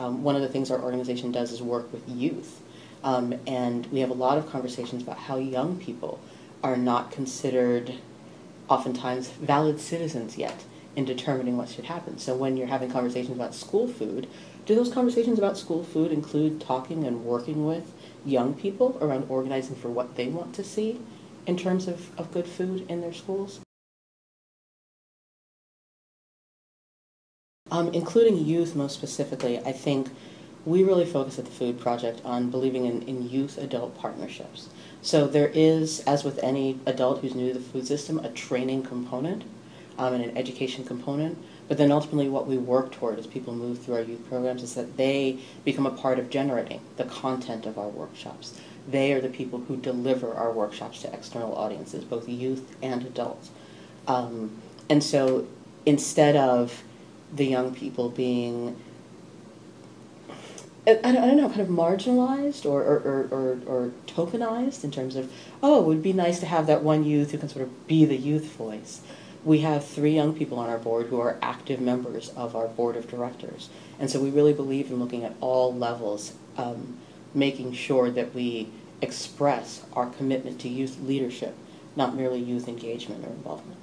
Um, one of the things our organization does is work with youth. Um, and we have a lot of conversations about how young people are not considered oftentimes valid citizens yet in determining what should happen. So when you're having conversations about school food, do those conversations about school food include talking and working with young people around organizing for what they want to see in terms of, of good food in their schools? Um, including youth most specifically, I think we really focus at the Food Project on believing in, in youth-adult partnerships. So there is, as with any adult who's new to the food system, a training component um, and an education component. But then ultimately what we work toward as people move through our youth programs is that they become a part of generating the content of our workshops. They are the people who deliver our workshops to external audiences, both youth and adults. Um, and so instead of the young people being I, I don't know, kind of marginalized or, or, or, or, or tokenized in terms of, oh, it would be nice to have that one youth who can sort of be the youth voice. We have three young people on our board who are active members of our board of directors. And so we really believe in looking at all levels, um, making sure that we express our commitment to youth leadership, not merely youth engagement or involvement.